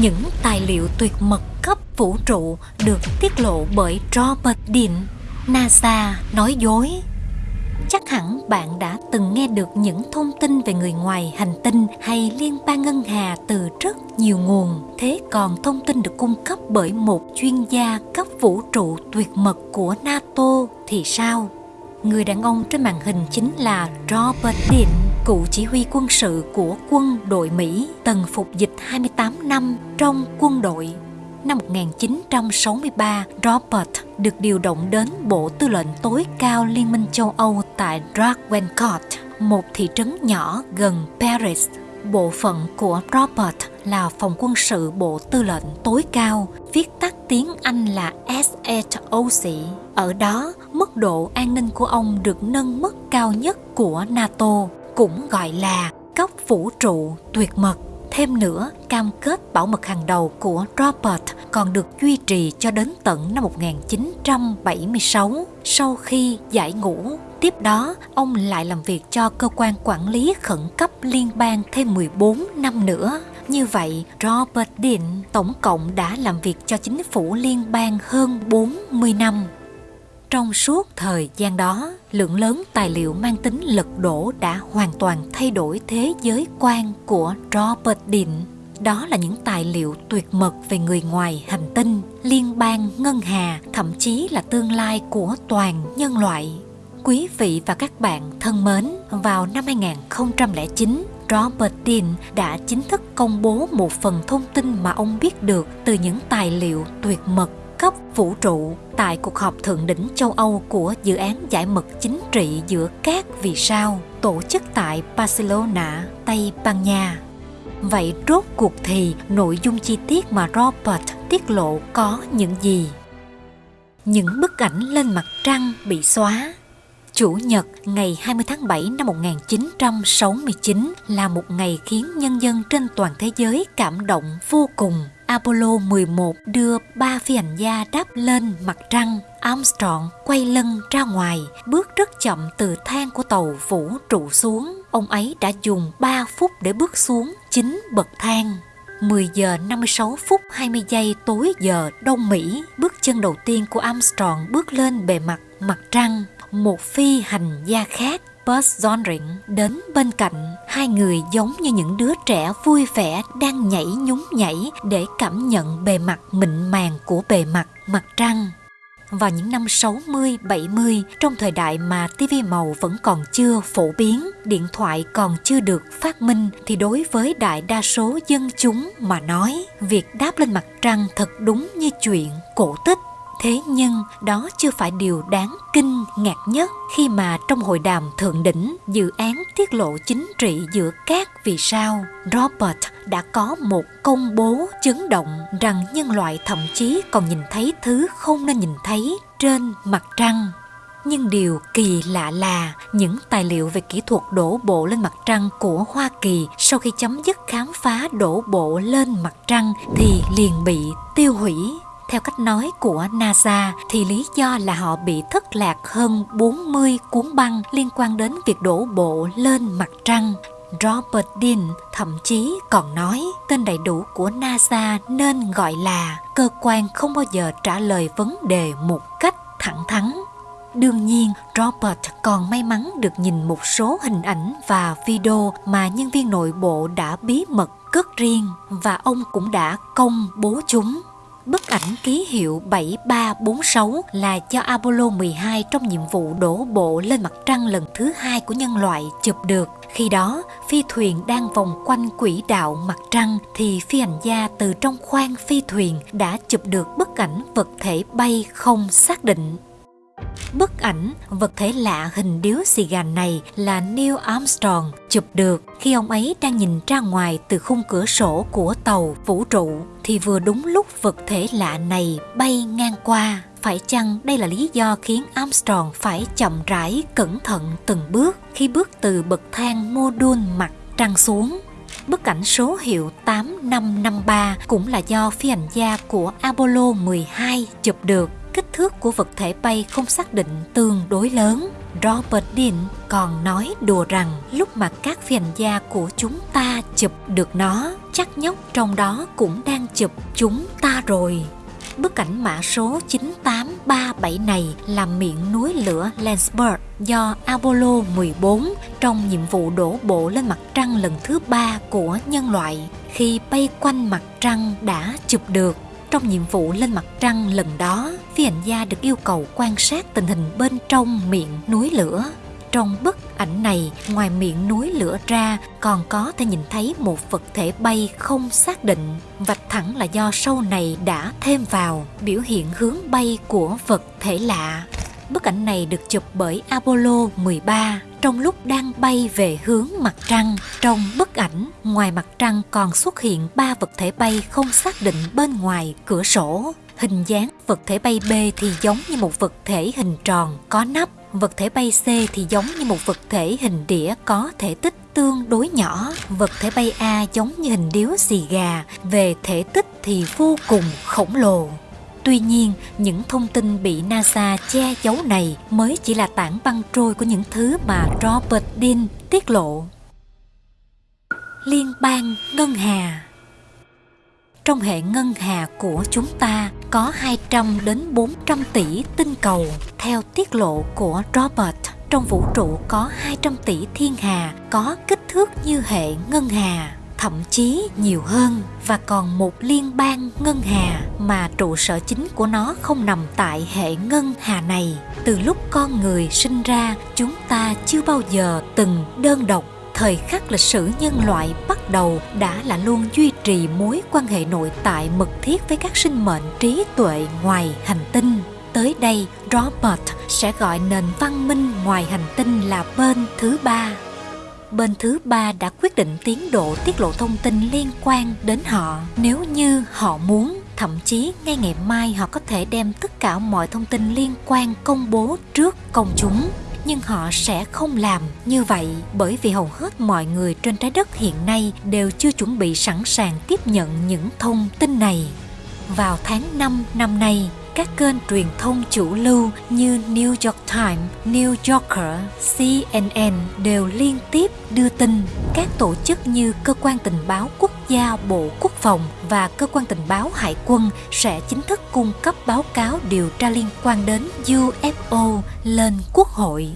những tài liệu tuyệt mật cấp vũ trụ được tiết lộ bởi Robert Dean. NASA nói dối. Chắc hẳn bạn đã từng nghe được những thông tin về người ngoài hành tinh hay liên bang ngân hà từ rất nhiều nguồn. Thế còn thông tin được cung cấp bởi một chuyên gia cấp vũ trụ tuyệt mật của NATO thì sao? Người đàn ông trên màn hình chính là Robert Dean, cựu chỉ huy quân sự của quân đội Mỹ, từng phục dịch 28 năm trong quân đội. Năm 1963, Robert được điều động đến Bộ Tư lệnh tối cao Liên minh châu Âu tại Drakencourt, một thị trấn nhỏ gần Paris. Bộ phận của Robert là phòng quân sự Bộ Tư lệnh tối cao, viết tắt tiếng Anh là SHOC. Ở đó, mức độ an ninh của ông được nâng mức cao nhất của NATO, cũng gọi là cấp vũ trụ tuyệt mật. Thêm nữa, cam kết bảo mật hàng đầu của Robert còn được duy trì cho đến tận năm 1976 sau khi giải ngũ. Tiếp đó, ông lại làm việc cho cơ quan quản lý khẩn cấp liên bang thêm 14 năm nữa. Như vậy, Robert Dean tổng cộng đã làm việc cho chính phủ liên bang hơn 40 năm. Trong suốt thời gian đó, lượng lớn tài liệu mang tính lật đổ đã hoàn toàn thay đổi thế giới quan của Robert Dean. Đó là những tài liệu tuyệt mật về người ngoài hành tinh, liên bang ngân hà, thậm chí là tương lai của toàn nhân loại. Quý vị và các bạn thân mến, vào năm 2009, Robert Dean đã chính thức công bố một phần thông tin mà ông biết được từ những tài liệu tuyệt mật cấp vũ trụ tại cuộc họp thượng đỉnh châu Âu của dự án giải mật chính trị giữa các vì sao tổ chức tại Barcelona, Tây Ban Nha. Vậy rốt cuộc thì nội dung chi tiết mà Robert tiết lộ có những gì? Những bức ảnh lên mặt trăng bị xóa Chủ nhật ngày 20 tháng 7 năm 1969 là một ngày khiến nhân dân trên toàn thế giới cảm động vô cùng. Apollo 11 đưa ba phi hành gia đáp lên mặt trăng. Armstrong quay lưng ra ngoài, bước rất chậm từ thang của tàu vũ trụ xuống. Ông ấy đã dùng 3 phút để bước xuống chính bậc thang. 10 giờ 56 phút 20 giây tối giờ Đông Mỹ, bước chân đầu tiên của Armstrong bước lên bề mặt mặt trăng một phi hành gia khác Buzz Aldrin đến bên cạnh hai người giống như những đứa trẻ vui vẻ đang nhảy nhún nhảy để cảm nhận bề mặt mịn màng của bề mặt mặt trăng. Vào những năm 60, 70, trong thời đại mà TV màu vẫn còn chưa phổ biến, điện thoại còn chưa được phát minh, thì đối với đại đa số dân chúng mà nói, việc đáp lên mặt trăng thật đúng như chuyện cổ tích Thế nhưng đó chưa phải điều đáng kinh ngạc nhất khi mà trong hội đàm thượng đỉnh dự án tiết lộ chính trị giữa các vì sao, Robert đã có một công bố chấn động rằng nhân loại thậm chí còn nhìn thấy thứ không nên nhìn thấy trên mặt trăng. Nhưng điều kỳ lạ là những tài liệu về kỹ thuật đổ bộ lên mặt trăng của Hoa Kỳ sau khi chấm dứt khám phá đổ bộ lên mặt trăng thì liền bị tiêu hủy theo cách nói của NASA thì lý do là họ bị thất lạc hơn 40 cuốn băng liên quan đến việc đổ bộ lên mặt trăng. Robert Dean thậm chí còn nói tên đầy đủ của NASA nên gọi là cơ quan không bao giờ trả lời vấn đề một cách thẳng thắn. Đương nhiên, Robert còn may mắn được nhìn một số hình ảnh và video mà nhân viên nội bộ đã bí mật cất riêng và ông cũng đã công bố chúng. Bức ảnh ký hiệu 7346 là do Apollo 12 trong nhiệm vụ đổ bộ lên mặt trăng lần thứ hai của nhân loại chụp được. Khi đó, phi thuyền đang vòng quanh quỹ đạo mặt trăng thì phi hành gia từ trong khoang phi thuyền đã chụp được bức ảnh vật thể bay không xác định. Bức ảnh vật thể lạ hình điếu xì gà này là Neil Armstrong chụp được khi ông ấy đang nhìn ra ngoài từ khung cửa sổ của tàu vũ trụ thì vừa đúng lúc vật thể lạ này bay ngang qua. Phải chăng đây là lý do khiến Armstrong phải chậm rãi, cẩn thận từng bước khi bước từ bậc thang mô đun mặt trăng xuống? Bức ảnh số hiệu 8553 cũng là do phi hành gia của Apollo 12 chụp được kích thước của vật thể bay không xác định tương đối lớn. Robert Dean còn nói đùa rằng lúc mà các phi hành gia của chúng ta chụp được nó, chắc nhóc trong đó cũng đang chụp chúng ta rồi. Bức ảnh mã số 9837 này là miệng núi lửa Landsberg do Apollo 14 trong nhiệm vụ đổ bộ lên mặt trăng lần thứ ba của nhân loại khi bay quanh mặt trăng đã chụp được trong nhiệm vụ lên mặt trăng lần đó, phi hành gia được yêu cầu quan sát tình hình bên trong miệng núi lửa. Trong bức ảnh này, ngoài miệng núi lửa ra, còn có thể nhìn thấy một vật thể bay không xác định. Vạch thẳng là do sâu này đã thêm vào biểu hiện hướng bay của vật thể lạ. Bức ảnh này được chụp bởi Apollo 13 trong lúc đang bay về hướng mặt trăng. Trong bức ảnh, ngoài mặt trăng còn xuất hiện ba vật thể bay không xác định bên ngoài cửa sổ. Hình dáng vật thể bay B thì giống như một vật thể hình tròn có nắp, vật thể bay C thì giống như một vật thể hình đĩa có thể tích tương đối nhỏ, vật thể bay A giống như hình điếu xì gà, về thể tích thì vô cùng khổng lồ. Tuy nhiên, những thông tin bị NASA che giấu này mới chỉ là tảng băng trôi của những thứ mà Robert Dean tiết lộ. Liên bang Ngân Hà Trong hệ ngân hà của chúng ta có 200 đến 400 tỷ tinh cầu. Theo tiết lộ của Robert, trong vũ trụ có 200 tỷ thiên hà có kích thước như hệ ngân hà thậm chí nhiều hơn và còn một liên bang ngân hà mà trụ sở chính của nó không nằm tại hệ ngân hà này. Từ lúc con người sinh ra, chúng ta chưa bao giờ từng đơn độc. Thời khắc lịch sử nhân loại bắt đầu đã là luôn duy trì mối quan hệ nội tại mật thiết với các sinh mệnh trí tuệ ngoài hành tinh. Tới đây, robert sẽ gọi nền văn minh ngoài hành tinh là bên thứ ba bên thứ ba đã quyết định tiến độ tiết lộ thông tin liên quan đến họ. Nếu như họ muốn, thậm chí ngay ngày mai họ có thể đem tất cả mọi thông tin liên quan công bố trước công chúng. Nhưng họ sẽ không làm như vậy bởi vì hầu hết mọi người trên trái đất hiện nay đều chưa chuẩn bị sẵn sàng tiếp nhận những thông tin này. Vào tháng 5 năm nay các kênh truyền thông chủ lưu như New York Times, New Yorker, CNN đều liên tiếp đưa tin các tổ chức như Cơ quan Tình báo Quốc gia Bộ Quốc phòng và Cơ quan Tình báo Hải quân sẽ chính thức cung cấp báo cáo điều tra liên quan đến UFO lên Quốc hội.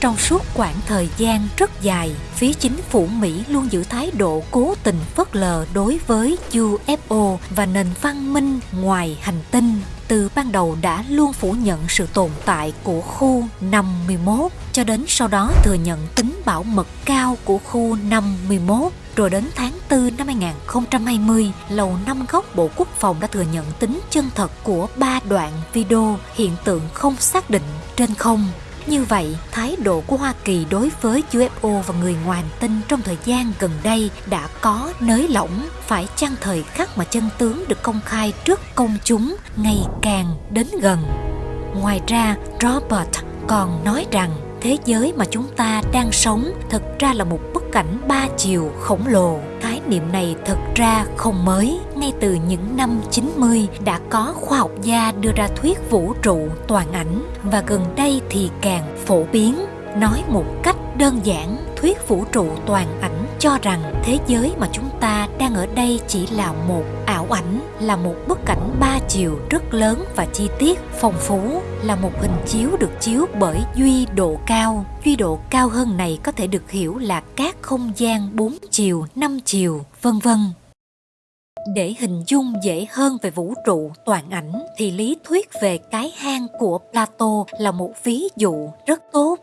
Trong suốt khoảng thời gian rất dài, phía chính phủ Mỹ luôn giữ thái độ cố tình phớt lờ đối với UFO và nền văn minh ngoài hành tinh từ ban đầu đã luôn phủ nhận sự tồn tại của khu 51 cho đến sau đó thừa nhận tính bảo mật cao của khu 51 rồi đến tháng 4 năm 2020, Lầu Năm Góc Bộ Quốc phòng đã thừa nhận tính chân thật của ba đoạn video hiện tượng không xác định trên không như vậy, thái độ của Hoa Kỳ đối với UFO và người ngoài tinh trong thời gian gần đây đã có nới lỏng, phải chăng thời khắc mà chân tướng được công khai trước công chúng ngày càng đến gần. Ngoài ra, Robert còn nói rằng thế giới mà chúng ta đang sống thực ra là một bức cảnh ba chiều khổng lồ. Niệm này thực ra không mới. Ngay từ những năm 90 đã có khoa học gia đưa ra thuyết vũ trụ toàn ảnh và gần đây thì càng phổ biến. Nói một cách đơn giản, thuyết vũ trụ toàn ảnh cho rằng thế giới mà chúng ta đang ở đây chỉ là một ảo ảnh là một bức ảnh ba chiều rất lớn và chi tiết phong phú là một hình chiếu được chiếu bởi duy độ cao. Duy độ cao hơn này có thể được hiểu là các không gian bốn chiều năm chiều vân vân để hình dung dễ hơn về vũ trụ toàn ảnh thì lý thuyết về cái hang của Plato là một ví dụ rất tốt.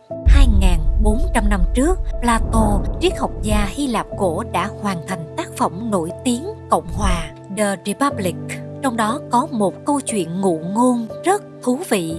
2.400 năm trước, Plato, triết học gia Hy Lạp cổ đã hoàn thành tác phẩm nổi tiếng Cộng hòa The Republic. Trong đó có một câu chuyện ngụ ngôn rất thú vị.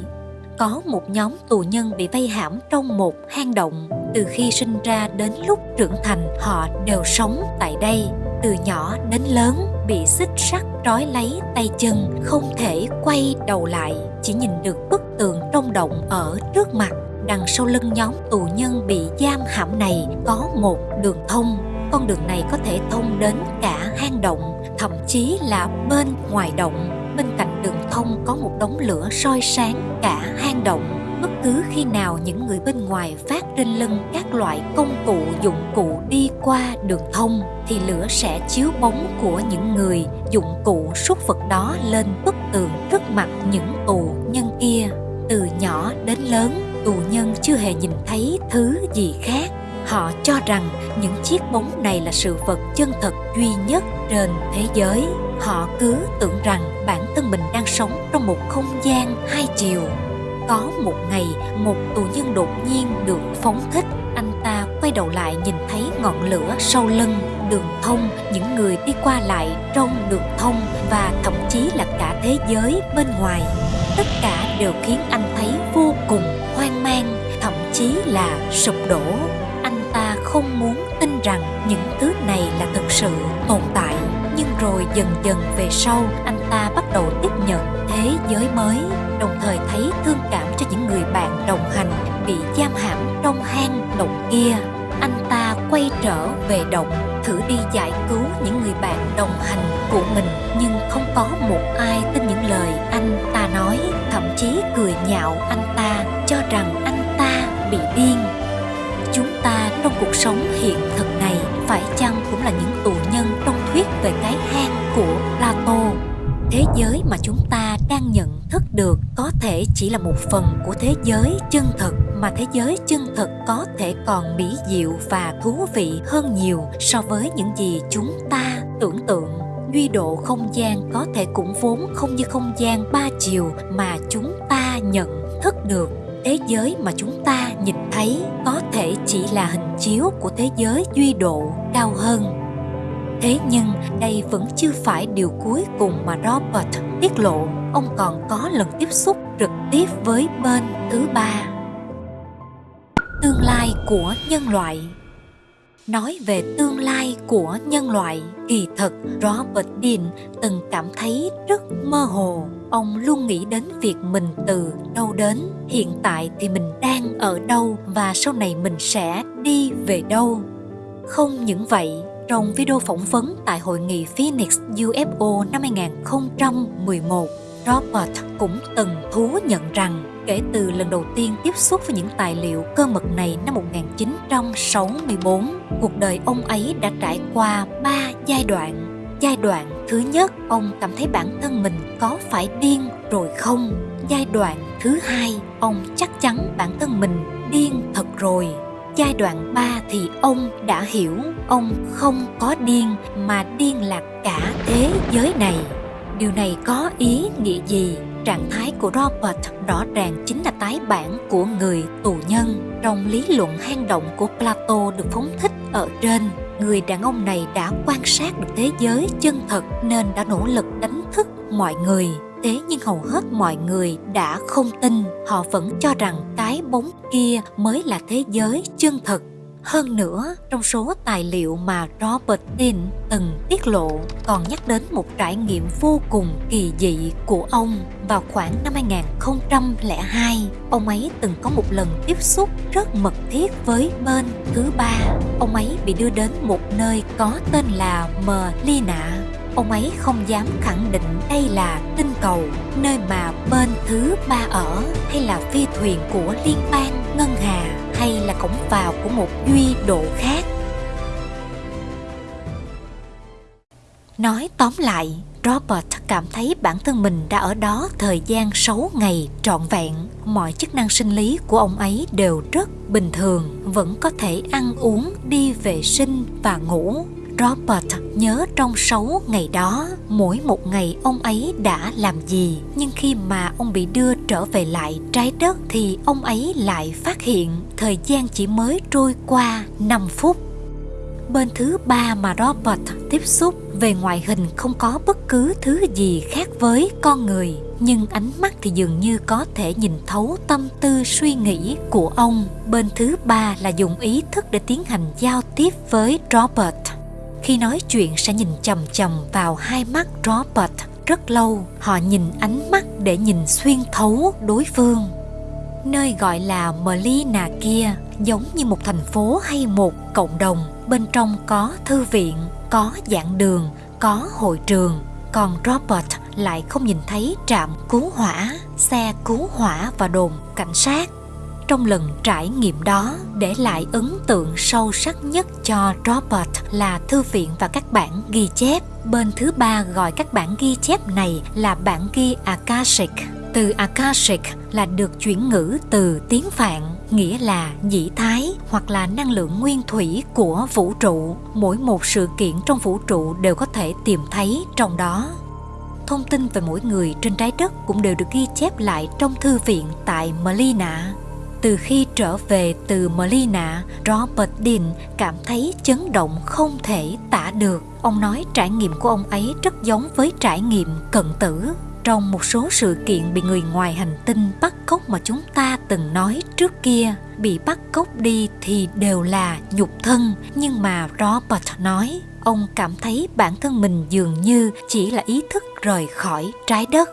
Có một nhóm tù nhân bị vây hãm trong một hang động. Từ khi sinh ra đến lúc trưởng thành, họ đều sống tại đây. Từ nhỏ đến lớn, bị xích sắt trói lấy tay chân, không thể quay đầu lại, chỉ nhìn được bức tường trong động ở trước mặt. Đằng sau lưng nhóm tù nhân bị giam hãm này có một đường thông. Con đường này có thể thông đến cả hang động, thậm chí là bên ngoài động. Bên cạnh đường thông có một đống lửa soi sáng cả hang động bất cứ khi nào những người bên ngoài phát trên lưng các loại công cụ dụng cụ đi qua đường thông, thì lửa sẽ chiếu bóng của những người dụng cụ súc vật đó lên bức tường trước mặt những tù nhân kia. Từ nhỏ đến lớn, tù nhân chưa hề nhìn thấy thứ gì khác. Họ cho rằng những chiếc bóng này là sự vật chân thật duy nhất trên thế giới. Họ cứ tưởng rằng bản thân mình đang sống trong một không gian hai chiều có một ngày, một tù nhân đột nhiên được phóng thích. Anh ta quay đầu lại nhìn thấy ngọn lửa sau lưng, đường thông, những người đi qua lại trong đường thông và thậm chí là cả thế giới bên ngoài. Tất cả đều khiến anh thấy vô cùng hoang mang, thậm chí là sụp đổ. Anh ta không muốn tin rằng những thứ này là thực sự tồn tại. Nhưng rồi dần dần về sau, anh ta bắt đầu tiếp nhận thế giới mới đồng thời thấy thương cảm cho những người bạn đồng hành bị giam hãm trong hang động kia. Anh ta quay trở về động, thử đi giải cứu những người bạn đồng hành của mình, nhưng không có một ai tin những lời anh ta nói. Thậm chí cười nhạo anh ta, cho rằng anh ta bị điên. Chúng ta trong cuộc sống hiện thực này phải chăng cũng là những tù nhân trong thuyết về cái hang của thế giới mà chúng ta đang nhận thức được có thể chỉ là một phần của thế giới chân thực mà thế giới chân thực có thể còn mỹ diệu và thú vị hơn nhiều so với những gì chúng ta tưởng tượng. Duy độ không gian có thể cũng vốn không như không gian ba chiều mà chúng ta nhận thức được. Thế giới mà chúng ta nhìn thấy có thể chỉ là hình chiếu của thế giới duy độ cao hơn thế nhưng đây vẫn chưa phải điều cuối cùng mà robert tiết lộ. Ông còn có lần tiếp xúc trực tiếp với bên thứ ba. Tương lai của nhân loại. Nói về tương lai của nhân loại, kỳ thật robert dean từng cảm thấy rất mơ hồ. Ông luôn nghĩ đến việc mình từ đâu đến, hiện tại thì mình đang ở đâu và sau này mình sẽ đi về đâu. Không những vậy trong video phỏng vấn tại hội nghị Phoenix UFO năm 2011, Robert cũng từng thú nhận rằng kể từ lần đầu tiên tiếp xúc với những tài liệu cơ mật này năm 1964, cuộc đời ông ấy đã trải qua ba giai đoạn. Giai đoạn thứ nhất, ông cảm thấy bản thân mình có phải điên rồi không? Giai đoạn thứ hai, ông chắc chắn bản thân mình điên thật rồi giai đoạn 3 thì ông đã hiểu ông không có điên mà điên là cả thế giới này. Điều này có ý nghĩa gì? Trạng thái của Robert rõ ràng chính là tái bản của người tù nhân. Trong lý luận hang động của Plato được phóng thích ở trên, người đàn ông này đã quan sát được thế giới chân thật nên đã nỗ lực đánh thức mọi người thế nhưng hầu hết mọi người đã không tin họ vẫn cho rằng cái bóng kia mới là thế giới chân thực hơn nữa, trong số tài liệu mà Robert Dean từng tiết lộ còn nhắc đến một trải nghiệm vô cùng kỳ dị của ông vào khoảng năm 2002. Ông ấy từng có một lần tiếp xúc rất mật thiết với bên thứ ba. Ông ấy bị đưa đến một nơi có tên là Melina ông ấy không dám khẳng định đây là tinh cầu nơi mà bên thứ ba ở hay là phi thuyền của liên bang ngân hà hay là cổng vào của một duy độ khác nói tóm lại Robert cảm thấy bản thân mình đã ở đó thời gian 6 ngày trọn vẹn. Mọi chức năng sinh lý của ông ấy đều rất bình thường, vẫn có thể ăn uống, đi vệ sinh và ngủ. Robert nhớ trong 6 ngày đó, mỗi một ngày ông ấy đã làm gì. Nhưng khi mà ông bị đưa trở về lại trái đất thì ông ấy lại phát hiện thời gian chỉ mới trôi qua 5 phút. Bên thứ ba mà Robert tiếp xúc về ngoại hình không có bất cứ thứ gì khác với con người nhưng ánh mắt thì dường như có thể nhìn thấu tâm tư suy nghĩ của ông bên thứ ba là dùng ý thức để tiến hành giao tiếp với robert khi nói chuyện sẽ nhìn chầm chầm vào hai mắt Robert rất lâu. Họ nhìn ánh mắt để nhìn xuyên thấu đối phương. Nơi gọi là Melina kia giống như một thành phố hay một cộng đồng. Bên trong có thư viện, có giảng đường, có hội trường. Còn Robert lại không nhìn thấy trạm cứu hỏa, xe cứu hỏa và đồn cảnh sát. Trong lần trải nghiệm đó, để lại ấn tượng sâu sắc nhất cho Robert là thư viện và các bản ghi chép. Bên thứ ba gọi các bản ghi chép này là bản ghi Akashic. Từ Akashic là được chuyển ngữ từ tiếng Phạn, nghĩa là dĩ thái hoặc là năng lượng nguyên thủy của vũ trụ. Mỗi một sự kiện trong vũ trụ đều có thể tìm thấy trong đó thông tin về mỗi người trên trái đất cũng đều được ghi chép lại trong thư viện tại Melina. Từ khi trở về từ Melina, Robert Dean cảm thấy chấn động không thể tả được. Ông nói trải nghiệm của ông ấy rất giống với trải nghiệm cận tử. Trong một số sự kiện bị người ngoài hành tinh bắt cóc mà chúng ta từng nói trước kia, bị bắt cóc đi thì đều là nhục thân. Nhưng mà Robert nói, ông cảm thấy bản thân mình dường như chỉ là ý thức rời khỏi trái đất.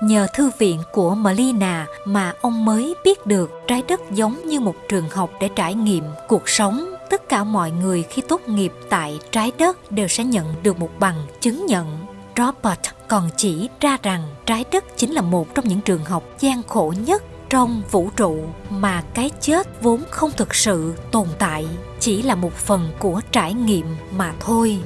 Nhờ thư viện của Melina mà ông mới biết được trái đất giống như một trường học để trải nghiệm cuộc sống. Tất cả mọi người khi tốt nghiệp tại trái đất đều sẽ nhận được một bằng chứng nhận. Robert còn chỉ ra rằng trái đất chính là một trong những trường học gian khổ nhất trong vũ trụ mà cái chết vốn không thực sự tồn tại, chỉ là một phần của trải nghiệm mà thôi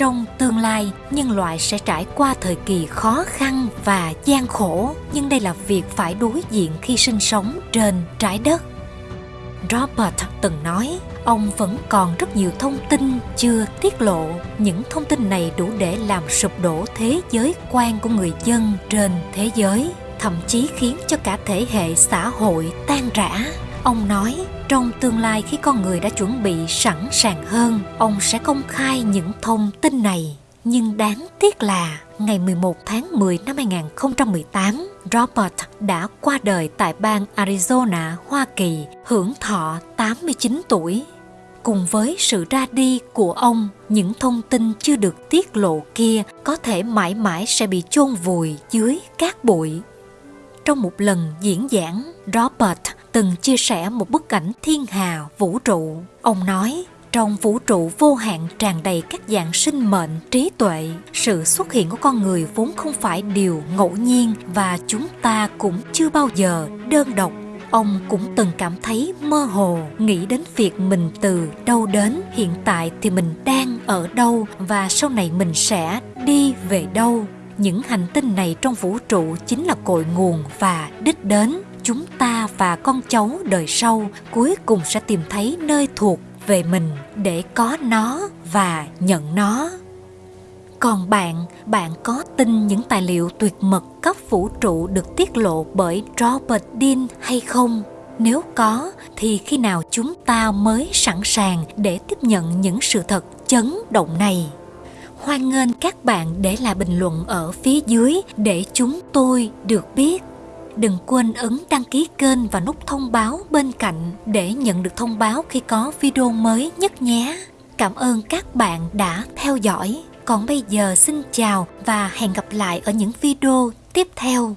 trong tương lai, nhân loại sẽ trải qua thời kỳ khó khăn và gian khổ. Nhưng đây là việc phải đối diện khi sinh sống trên trái đất. Robert từng nói, ông vẫn còn rất nhiều thông tin chưa tiết lộ. Những thông tin này đủ để làm sụp đổ thế giới quan của người dân trên thế giới, thậm chí khiến cho cả thể hệ xã hội tan rã ông nói trong tương lai khi con người đã chuẩn bị sẵn sàng hơn, ông sẽ công khai những thông tin này. Nhưng đáng tiếc là ngày 11 tháng 10 năm 2018, Robert đã qua đời tại bang Arizona, Hoa Kỳ, hưởng thọ 89 tuổi. Cùng với sự ra đi của ông, những thông tin chưa được tiết lộ kia có thể mãi mãi sẽ bị chôn vùi dưới cát bụi. Trong một lần diễn giảng, Robert từng chia sẻ một bức ảnh thiên hà vũ trụ. Ông nói, trong vũ trụ vô hạn tràn đầy các dạng sinh mệnh trí tuệ, sự xuất hiện của con người vốn không phải điều ngẫu nhiên và chúng ta cũng chưa bao giờ đơn độc. Ông cũng từng cảm thấy mơ hồ, nghĩ đến việc mình từ đâu đến, hiện tại thì mình đang ở đâu và sau này mình sẽ đi về đâu. Những hành tinh này trong vũ trụ chính là cội nguồn và đích đến chúng ta và con cháu đời sau cuối cùng sẽ tìm thấy nơi thuộc về mình để có nó và nhận nó. Còn bạn bạn có tin những tài liệu tuyệt mật cấp vũ trụ được tiết lộ bởi robert dean hay không? Nếu có, thì khi nào chúng ta mới sẵn sàng để tiếp nhận những sự thật chấn động này? Hoan nghênh các bạn để lại bình luận ở phía dưới để chúng tôi được biết. Đừng quên ấn đăng ký kênh và nút thông báo bên cạnh để nhận được thông báo khi có video mới nhất nhé. Cảm ơn các bạn đã theo dõi. Còn bây giờ xin chào và hẹn gặp lại ở những video tiếp theo.